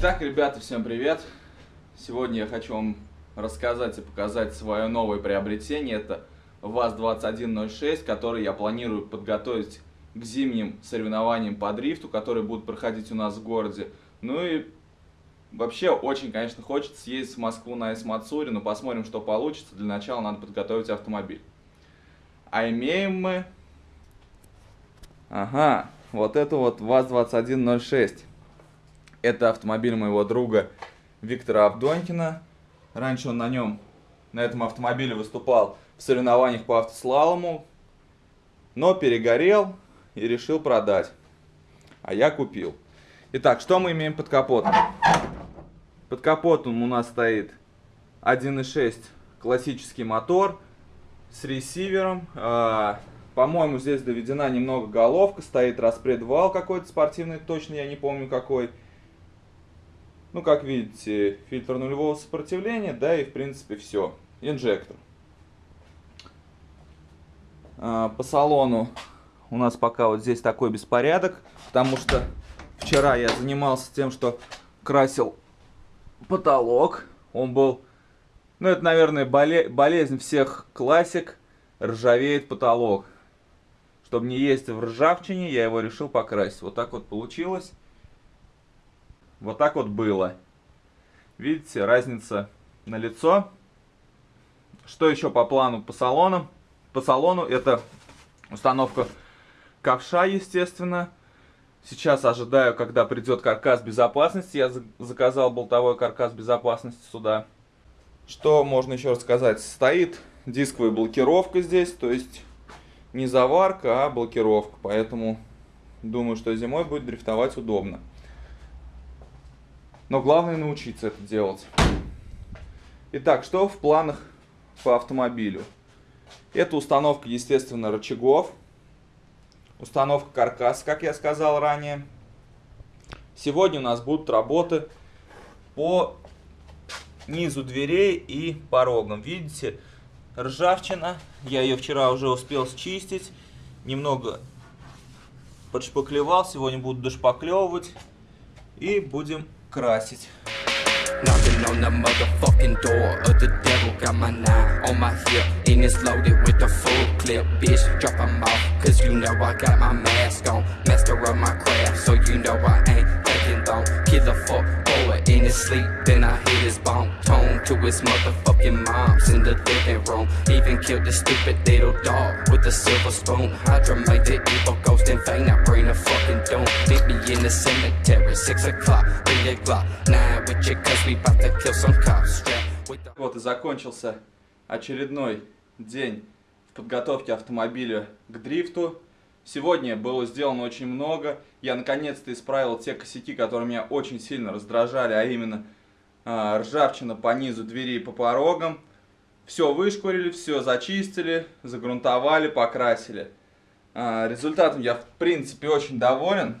Итак, ребята, всем привет! Сегодня я хочу вам рассказать и показать свое новое приобретение. Это ВАЗ-2106, который я планирую подготовить к зимним соревнованиям по дрифту, которые будут проходить у нас в городе. Ну и вообще очень, конечно, хочется съездить в Москву на Эсмацуре, но посмотрим, что получится. Для начала надо подготовить автомобиль. А имеем мы... Ага, вот это вот ВАЗ-2106. Это автомобиль моего друга Виктора Авдонькина. Раньше он на нем, на этом автомобиле выступал в соревнованиях по автослалому, но перегорел и решил продать. А я купил. Итак, что мы имеем под капотом? Под капотом у нас стоит 1.6 классический мотор с ресивером. А, По-моему, здесь доведена немного головка, стоит распредвал какой-то спортивный, точно я не помню какой. Ну, как видите, фильтр нулевого сопротивления, да, и в принципе все. Инжектор. А, по салону у нас пока вот здесь такой беспорядок, потому что вчера я занимался тем, что красил потолок. Он был, ну это, наверное, боле болезнь всех классик, ржавеет потолок. Чтобы не есть в ржавчине, я его решил покрасить. Вот так вот получилось. Вот так вот было. Видите, разница на лицо. Что еще по плану по салонам? По салону это установка ковша, естественно. Сейчас ожидаю, когда придет каркас безопасности. Я заказал болтовой каркас безопасности сюда. Что можно еще рассказать? Стоит дисковая блокировка здесь, то есть не заварка, а блокировка. Поэтому думаю, что зимой будет дрифтовать удобно. Но главное научиться это делать. Итак, что в планах по автомобилю? Это установка, естественно, рычагов. Установка каркаса, как я сказал ранее. Сегодня у нас будут работы по низу дверей и порогам. Видите, ржавчина. Я ее вчера уже успел счистить. Немного подшпаклевал. Сегодня буду дошпаклевывать. И будем красить. Knocking on the motherfucking door of the devil. Got my nine on my hip. And it's loaded with a full clip. Bitch, drop them off Cause you know I got my mask on. Master of my craft So you know I ain't taking long Kill a fuck boy in his sleep Then I hit his bone. Tone to his motherfucking moms In the living room. Even killed the stupid little dog With a silver spoon. Hydra made the evil ghost in vain I bring a fucking doom. Meet me in the cemetery Six o'clock Вот и закончился очередной день в подготовке автомобиля к дрифту. Сегодня было сделано очень много. Я наконец-то исправил те косяки, которые меня очень сильно раздражали, а именно э, ржавчина по низу двери и по порогам. Все вышкурили, все зачистили, загрунтовали, покрасили. Э, результатом я в принципе очень доволен.